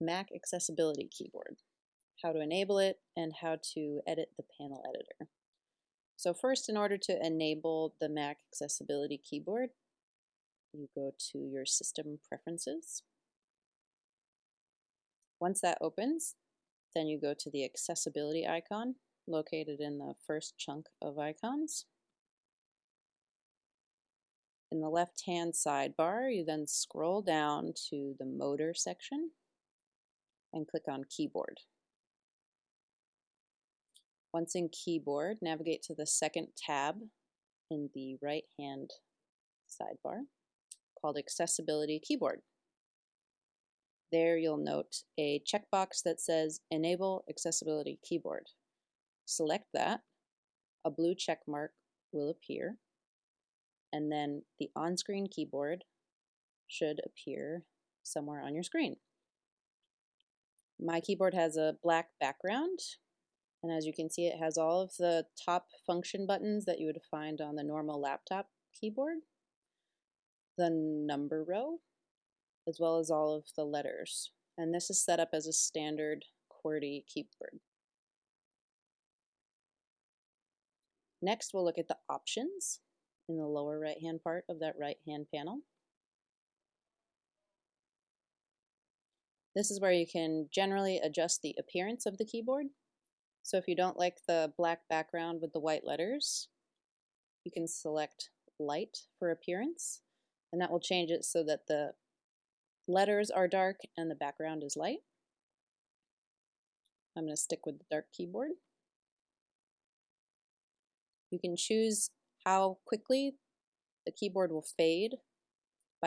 Mac Accessibility Keyboard, how to enable it, and how to edit the panel editor. So first, in order to enable the Mac Accessibility Keyboard, you go to your System Preferences. Once that opens, then you go to the Accessibility icon located in the first chunk of icons. In the left-hand sidebar, you then scroll down to the Motor section and click on Keyboard. Once in Keyboard, navigate to the second tab in the right-hand sidebar called Accessibility Keyboard. There you'll note a checkbox that says Enable Accessibility Keyboard. Select that, a blue check mark will appear, and then the on-screen keyboard should appear somewhere on your screen. My keyboard has a black background, and as you can see, it has all of the top function buttons that you would find on the normal laptop keyboard, the number row, as well as all of the letters. And this is set up as a standard QWERTY keyboard. Next, we'll look at the options in the lower right-hand part of that right-hand panel. This is where you can generally adjust the appearance of the keyboard. So if you don't like the black background with the white letters, you can select light for appearance, and that will change it so that the letters are dark and the background is light. I'm going to stick with the dark keyboard. You can choose how quickly the keyboard will fade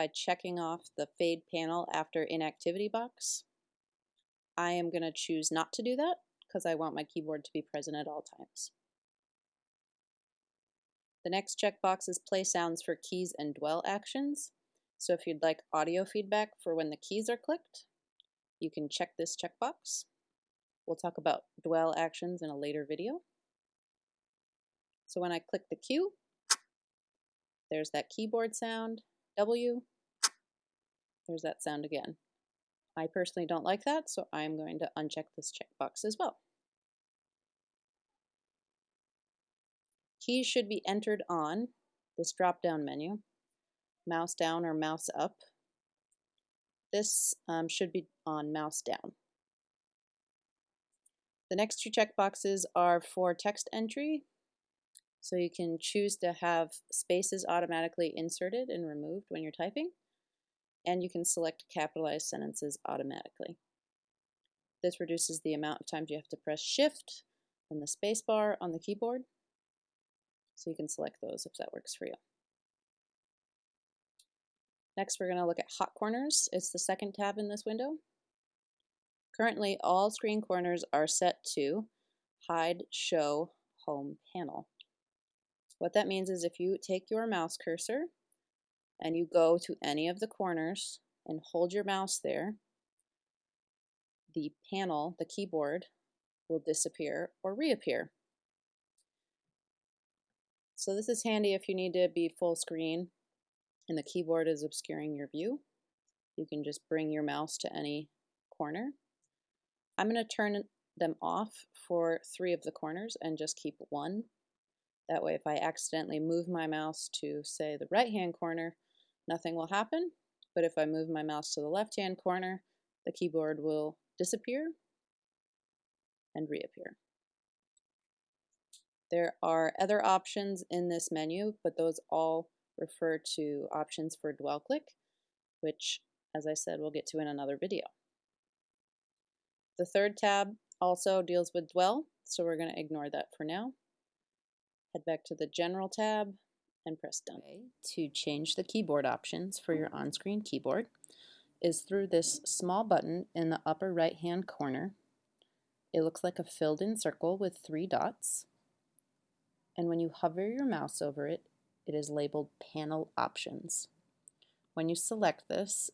by checking off the fade panel after inactivity box. I am going to choose not to do that because I want my keyboard to be present at all times. The next checkbox is play sounds for keys and dwell actions. So if you'd like audio feedback for when the keys are clicked, you can check this checkbox. We'll talk about dwell actions in a later video. So when I click the Q, there's that keyboard sound, W, there's that sound again. I personally don't like that, so I'm going to uncheck this checkbox as well. Keys should be entered on this drop-down menu, mouse down or mouse up. This um, should be on mouse down. The next two checkboxes are for text entry so you can choose to have spaces automatically inserted and removed when you're typing, and you can select capitalized sentences automatically. This reduces the amount of times you have to press Shift and the spacebar on the keyboard, so you can select those if that works for you. Next, we're going to look at hot corners. It's the second tab in this window. Currently, all screen corners are set to Hide Show Home Panel. What that means is if you take your mouse cursor and you go to any of the corners and hold your mouse there, the panel, the keyboard, will disappear or reappear. So this is handy if you need to be full screen and the keyboard is obscuring your view. You can just bring your mouse to any corner. I'm going to turn them off for three of the corners and just keep one that way, if I accidentally move my mouse to, say, the right-hand corner, nothing will happen. But if I move my mouse to the left-hand corner, the keyboard will disappear and reappear. There are other options in this menu, but those all refer to options for dwell click, which, as I said, we'll get to in another video. The third tab also deals with dwell, so we're going to ignore that for now. Head back to the General tab and press Done. To change the keyboard options for your mm-hmm. on-screen keyboard is through this small button in the upper right-hand corner. It looks like a filled-in circle with three dots. And when you hover your mouse over it, it is labeled Panel Options. When you select this,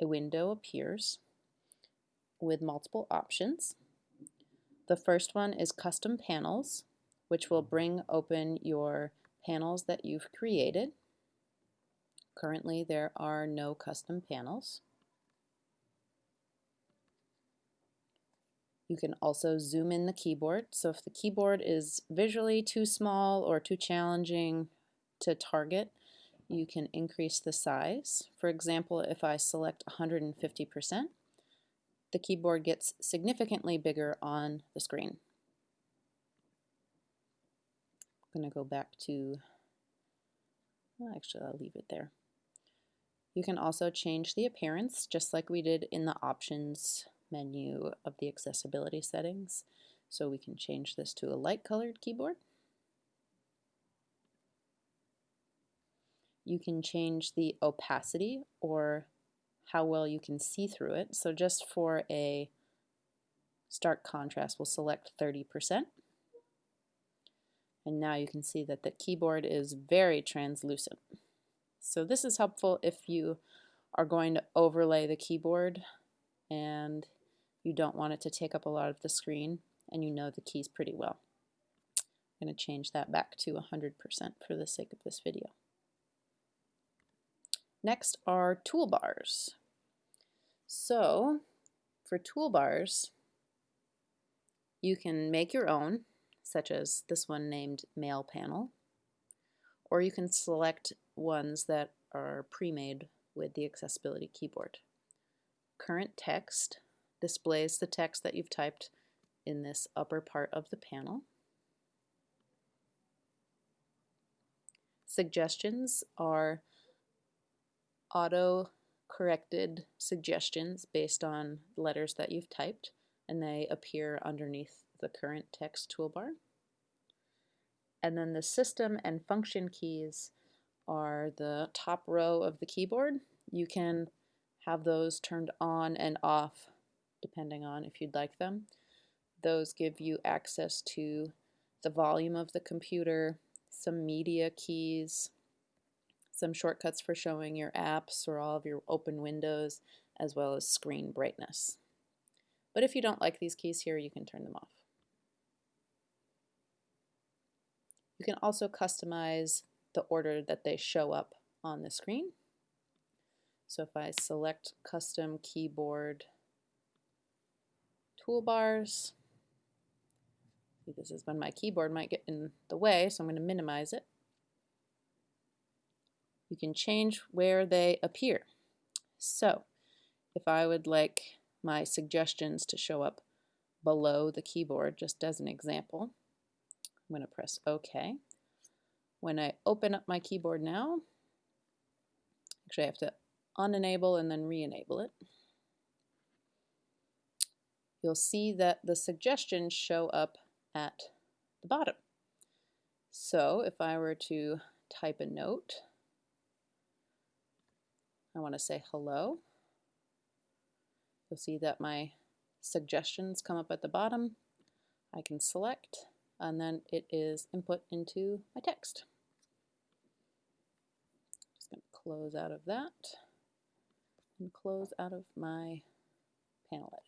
a window appears with multiple options. The first one is Custom Panels, which will bring open your panels that you've created. Currently there are no custom panels. You can also zoom in the keyboard. So if the keyboard is visually too small or too challenging to target, you can increase the size. For example, if I select 150%, the keyboard gets significantly bigger on the screen. I'm going to go back to, well, actually I'll leave it there. You can also change the appearance just like we did in the options menu of the accessibility settings. So we can change this to a light colored keyboard. You can change the opacity or how well you can see through it. So just for a stark contrast, we'll select 30%. And now you can see that the keyboard is very translucent. So this is helpful if you are going to overlay the keyboard and you don't want it to take up a lot of the screen and you know the keys pretty well. I'm going to change that back to 100% for the sake of this video. Next are toolbars. So for toolbars, you can make your own, such as this one named Mail Panel, or you can select ones that are pre-made with the accessibility keyboard. Current text displays the text that you've typed in this upper part of the panel. Suggestions are auto-corrected suggestions based on letters that you've typed and they appear underneath the current text toolbar. And then the system and function keys are the top row of the keyboard. You can have those turned on and off depending on if you'd like them. Those give you access to the volume of the computer, some media keys, some shortcuts for showing your apps or all of your open windows, as well as screen brightness. But if you don't like these keys here, you can turn them off. You can also customize the order that they show up on the screen. So if I select custom keyboard toolbars. This is when my keyboard might get in the way, so I'm going to minimize it. You can change where they appear. So if I would like my suggestions to show up below the keyboard, just as an example, I'm going to press OK. When I open up my keyboard now, actually I have to unenable and then re-enable it you'll see that the suggestions show up at the bottom. So if I were to type a note, I want to say hello, you'll see that my suggestions come up at the bottom. I can select and then it is input into my text. Just going to close out of that and close out of my panel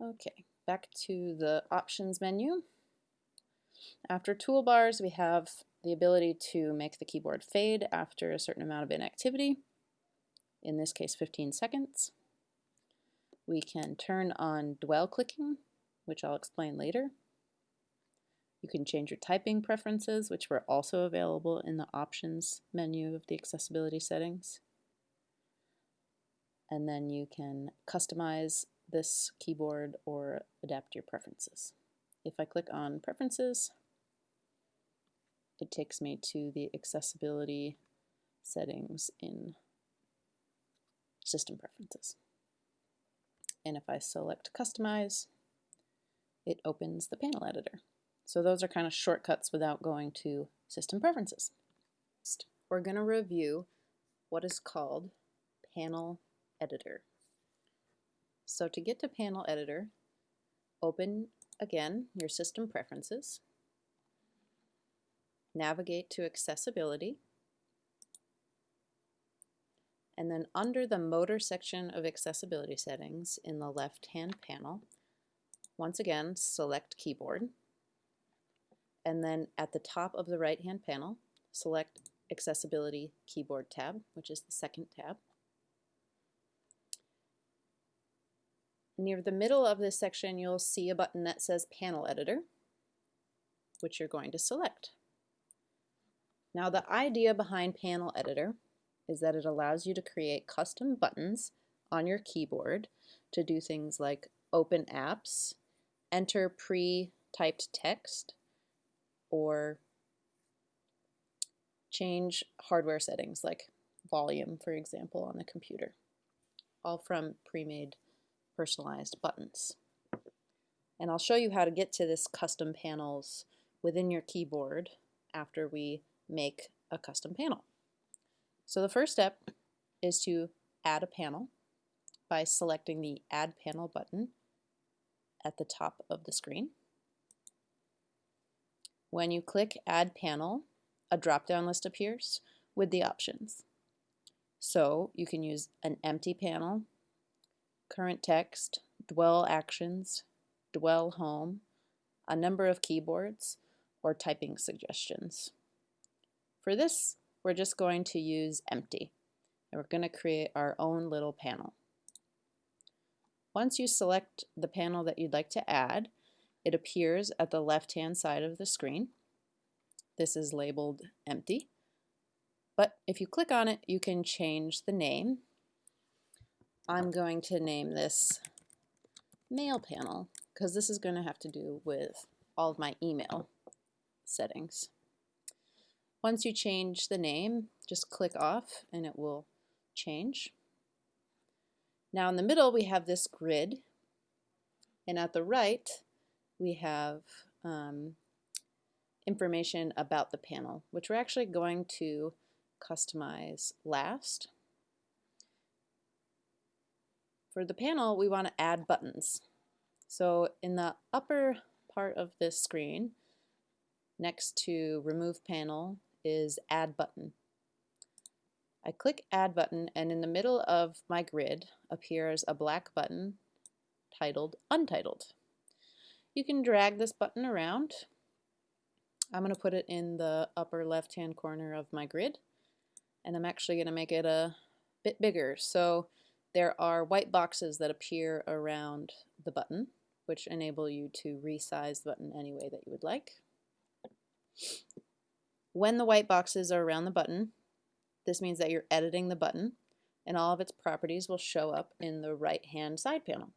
editor. Okay, back to the options menu. After toolbars, we have the ability to make the keyboard fade after a certain amount of inactivity, in this case 15 seconds. We can turn on dwell clicking, which I'll explain later. You can change your typing preferences, which were also available in the options menu of the accessibility settings. And then you can customize this keyboard or adapt your preferences. If I click on preferences, it takes me to the accessibility settings in system preferences. And if I select customize, it opens the panel editor. So those are kind of shortcuts without going to system preferences. Next, we're going to review what is called panel editor. So to get to Panel Editor, open again your System Preferences, navigate to Accessibility, and then under the Motor section of Accessibility Settings in the left-hand panel, once again select Keyboard, and then at the top of the right-hand panel, select Accessibility Keyboard tab, which is the second tab. Near the middle of this section, you'll see a button that says Panel Editor, which you're going to select. Now the idea behind Panel Editor is that it allows you to create custom buttons on your keyboard to do things like open apps, enter pre-typed text, or change hardware settings like volume, for example, on the computer, all from pre-made personalized buttons. And I'll show you how to get to this custom panels within your keyboard after we make a custom panel. So the first step is to add a panel by selecting the Add Panel button at the top of the screen. When you click Add Panel, a drop-down list appears with the options. So you can use an empty panel, current text, dwell actions, dwell home, a number of keyboards, or typing suggestions. For this, we're just going to use empty, and we're going to create our own little panel. Once you select the panel that you'd like to add, it appears at the left-hand side of the screen. This is labeled empty. But if you click on it, you can change the name. I'm going to name this mail panel because this is going to have to do with all of my email settings. Once you change the name, just click off and it will change. Now in the middle we have this grid and at the right we have um, information about the panel, which we're actually going to customize last. For the panel, we want to add buttons. So in the upper part of this screen, next to Remove Panel is Add Button. I click Add Button and in the middle of my grid appears a black button titled Untitled. You can drag this button around I'm going to put it in the upper left hand corner of my grid and I'm actually going to make it a bit bigger. So there are white boxes that appear around the button which enable you to resize the button any way that you would like. When the white boxes are around the button, this means that you're editing the button and all of its properties will show up in the right hand side panel.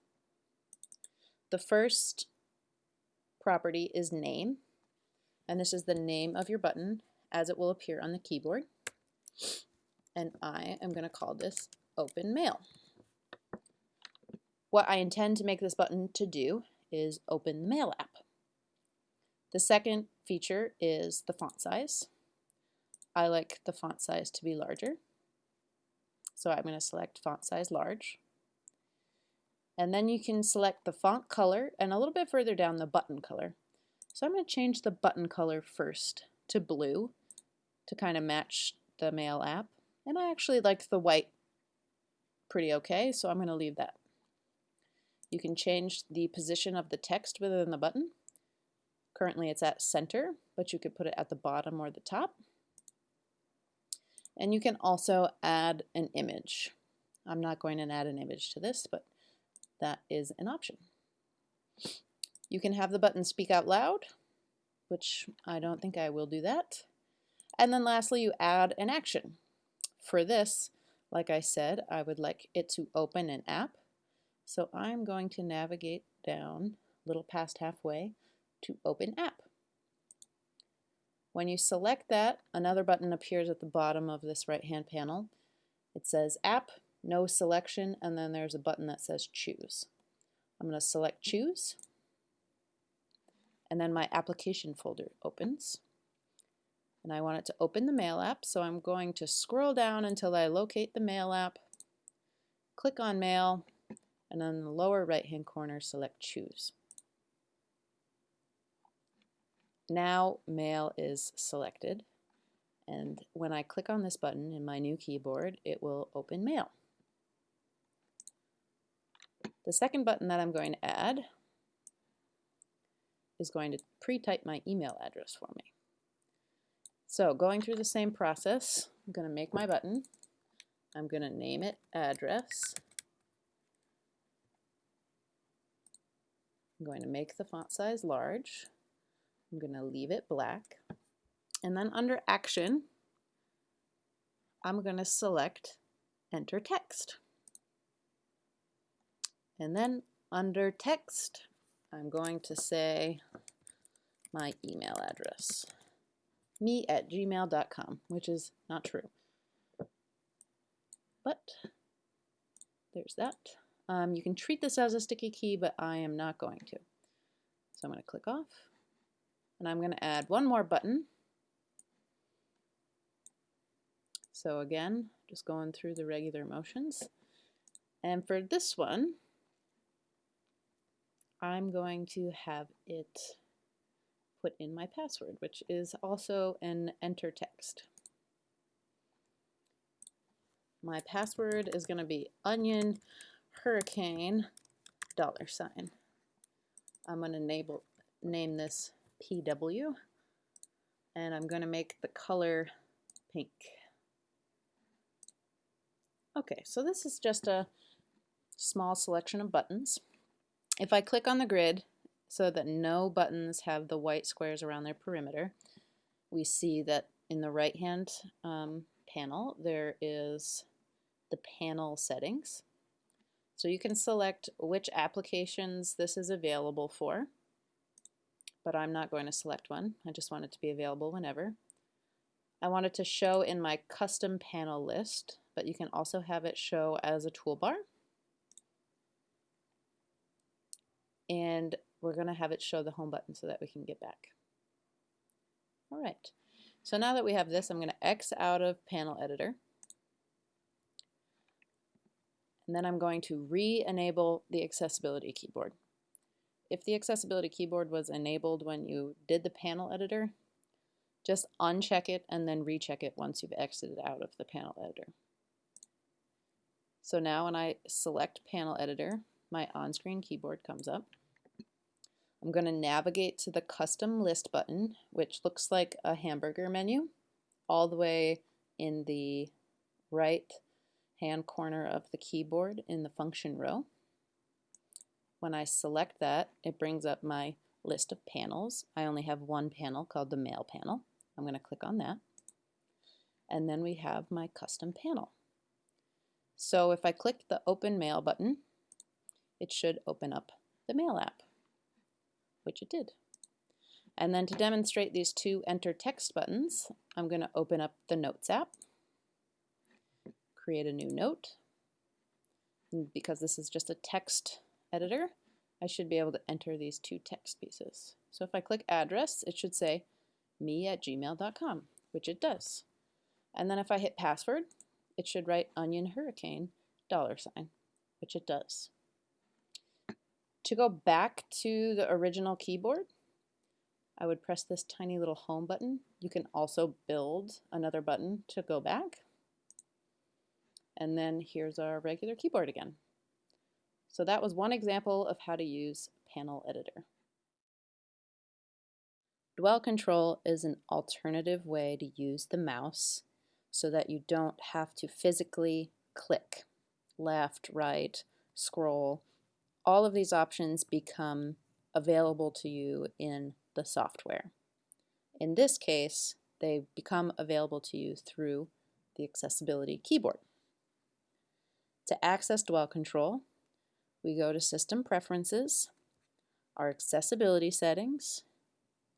The first property is name and this is the name of your button as it will appear on the keyboard. And I am going to call this Open Mail. What I intend to make this button to do is open the Mail app. The second feature is the font size. I like the font size to be larger. So I'm going to select font size large. And then you can select the font color and a little bit further down the button color. So I'm going to change the button color first to blue to kind of match the mail app. And I actually like the white pretty okay, so I'm going to leave that. You can change the position of the text within the button. Currently it's at center, but you could put it at the bottom or the top. And you can also add an image. I'm not going to add an image to this, but that is an option. You can have the button speak out loud, which I don't think I will do that. And then lastly, you add an action. For this, like I said, I would like it to open an app. So I'm going to navigate down a little past halfway to open app. When you select that, another button appears at the bottom of this right-hand panel. It says app, no selection, and then there's a button that says choose. I'm going to select choose and then my application folder opens. And I want it to open the Mail app, so I'm going to scroll down until I locate the Mail app, click on Mail, and then the lower right hand corner select Choose. Now Mail is selected, and when I click on this button in my new keyboard, it will open Mail. The second button that I'm going to add is going to pre-type my email address for me. So going through the same process, I'm going to make my button. I'm going to name it address. I'm going to make the font size large. I'm going to leave it black. And then under Action, I'm going to select Enter Text. And then under Text, I'm going to say my email address, me at gmail.com, which is not true. But there's that. Um, you can treat this as a sticky key, but I am not going to. So I'm going to click off. And I'm going to add one more button. So again, just going through the regular motions. And for this one, I'm going to have it put in my password, which is also an enter text. My password is going to be onion hurricane dollar sign. I'm going to enable, name this PW and I'm going to make the color pink. Okay, so this is just a small selection of buttons. If I click on the grid so that no buttons have the white squares around their perimeter, we see that in the right hand um, panel there is the panel settings. So you can select which applications this is available for, but I'm not going to select one. I just want it to be available whenever. I want it to show in my custom panel list, but you can also have it show as a toolbar. And we're going to have it show the home button so that we can get back. All right, so now that we have this, I'm going to X out of Panel Editor. And then I'm going to re-enable the accessibility keyboard. If the accessibility keyboard was enabled when you did the panel editor, just uncheck it and then recheck it once you've exited out of the panel editor. So now when I select panel editor, my on-screen keyboard comes up. I'm going to navigate to the custom list button, which looks like a hamburger menu, all the way in the right hand corner of the keyboard in the function row. When I select that, it brings up my list of panels. I only have one panel called the Mail panel. I'm going to click on that. And then we have my custom panel. So if I click the Open Mail button, it should open up the Mail app, which it did. And then to demonstrate these two enter text buttons, I'm going to open up the Notes app, create a new note. And because this is just a text editor, I should be able to enter these two text pieces. So if I click address, it should say me at gmail.com, which it does. And then if I hit password, it should write onion hurricane dollar sign, which it does. To go back to the original keyboard, I would press this tiny little home button. You can also build another button to go back. And then here's our regular keyboard again. So that was one example of how to use Panel Editor. Dwell Control is an alternative way to use the mouse so that you don't have to physically click left, right, scroll, all of these options become available to you in the software. In this case, they become available to you through the accessibility keyboard. To access Dwell Control, we go to System Preferences, our accessibility settings,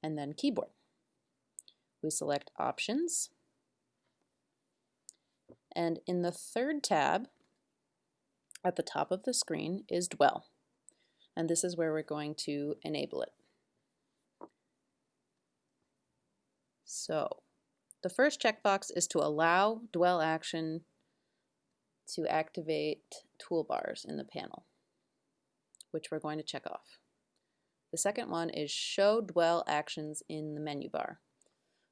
and then Keyboard. We select Options, and in the third tab at the top of the screen is Dwell and this is where we're going to enable it. So the first checkbox is to allow dwell action to activate toolbars in the panel, which we're going to check off. The second one is show dwell actions in the menu bar,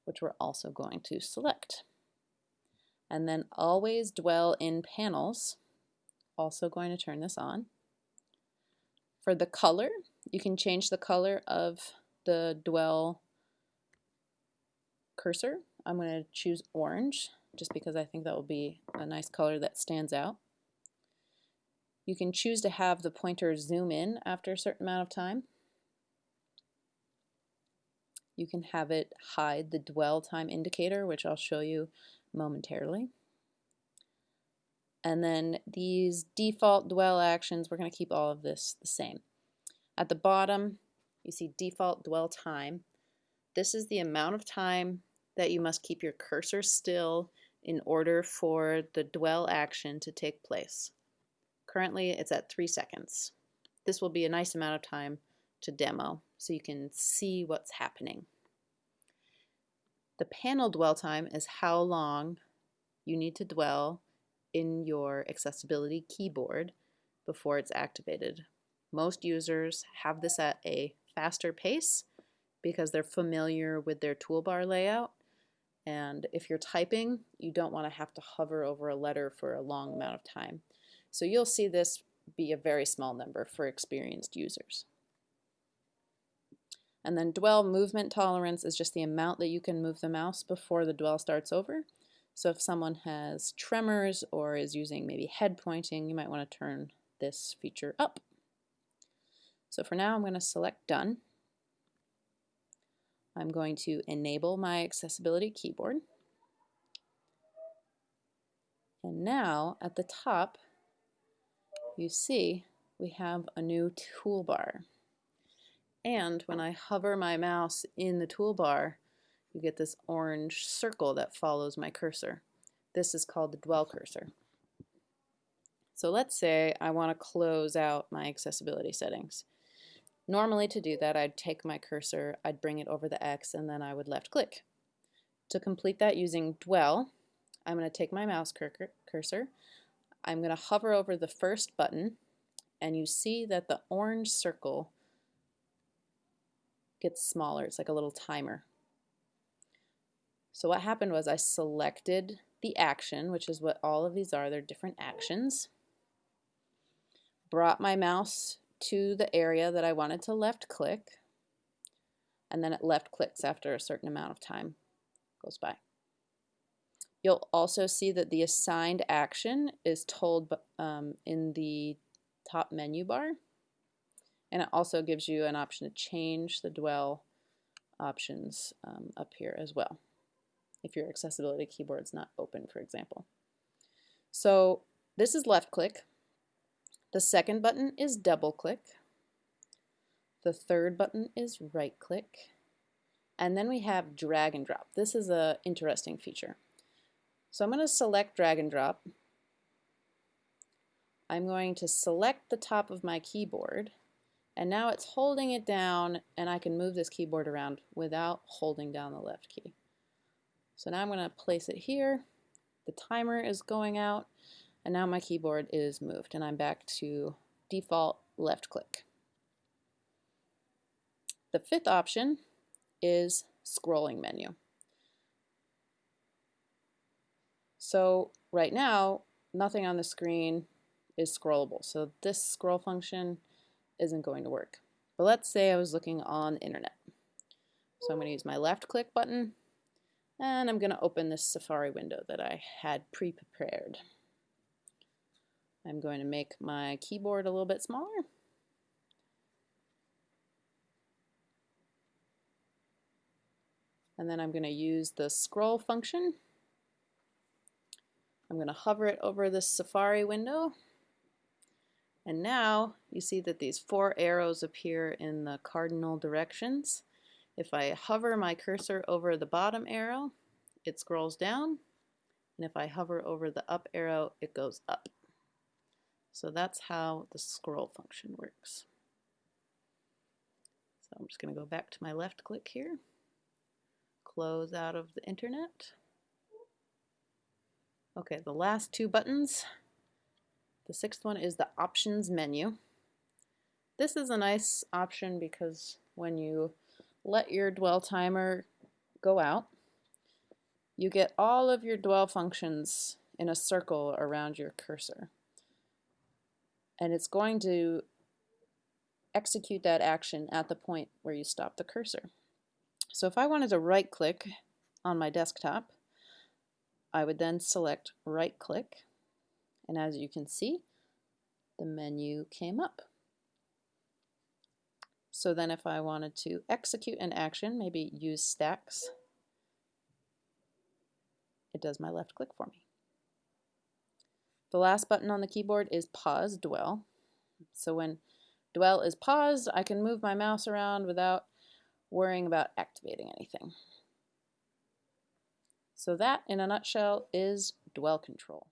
which we're also going to select. And then always dwell in panels, also going to turn this on. For the color, you can change the color of the dwell cursor. I'm going to choose orange just because I think that will be a nice color that stands out. You can choose to have the pointer zoom in after a certain amount of time. You can have it hide the dwell time indicator, which I'll show you momentarily. And then these default dwell actions, we're going to keep all of this the same. At the bottom, you see default dwell time. This is the amount of time that you must keep your cursor still in order for the dwell action to take place. Currently, it's at three seconds. This will be a nice amount of time to demo so you can see what's happening. The panel dwell time is how long you need to dwell in your accessibility keyboard before it's activated. Most users have this at a faster pace because they're familiar with their toolbar layout. And if you're typing, you don't want to have to hover over a letter for a long amount of time. So you'll see this be a very small number for experienced users. And then dwell movement tolerance is just the amount that you can move the mouse before the dwell starts over. So if someone has tremors or is using maybe head pointing, you might want to turn this feature up. So for now, I'm going to select Done. I'm going to enable my accessibility keyboard. And now at the top, you see we have a new toolbar. And when I hover my mouse in the toolbar, you get this orange circle that follows my cursor. This is called the dwell cursor. So let's say I want to close out my accessibility settings. Normally to do that, I'd take my cursor, I'd bring it over the X, and then I would left click. To complete that using dwell, I'm going to take my mouse cursor, I'm going to hover over the first button, and you see that the orange circle gets smaller. It's like a little timer. So what happened was I selected the action, which is what all of these are. They're different actions. Brought my mouse to the area that I wanted to left click. And then it left clicks after a certain amount of time goes by. You'll also see that the assigned action is told um, in the top menu bar. And it also gives you an option to change the dwell options um, up here as well, if your accessibility keyboard's not open, for example. So this is left click. The second button is double click. The third button is right click. And then we have drag and drop. This is an interesting feature. So I'm going to select drag and drop. I'm going to select the top of my keyboard and now it's holding it down and I can move this keyboard around without holding down the left key. So now I'm going to place it here. The timer is going out and now my keyboard is moved and I'm back to default left click. The fifth option is scrolling menu. So right now, nothing on the screen is scrollable. So this scroll function isn't going to work. But let's say I was looking on the internet. So I'm going to use my left click button and I'm going to open this Safari window that I had pre-prepared. I'm going to make my keyboard a little bit smaller. And then I'm going to use the scroll function. I'm going to hover it over this Safari window and now you see that these four arrows appear in the cardinal directions. If I hover my cursor over the bottom arrow, it scrolls down. And if I hover over the up arrow, it goes up. So that's how the scroll function works. So I'm just going to go back to my left click here, close out of the internet. Okay, the last two buttons the sixth one is the options menu. This is a nice option because when you let your dwell timer go out, you get all of your dwell functions in a circle around your cursor. And it's going to execute that action at the point where you stop the cursor. So if I wanted to right click on my desktop, I would then select right click and as you can see, the menu came up. So then if I wanted to execute an action, maybe use stacks, it does my left click for me. The last button on the keyboard is pause dwell. So when dwell is paused, I can move my mouse around without worrying about activating anything. So that, in a nutshell, is dwell control.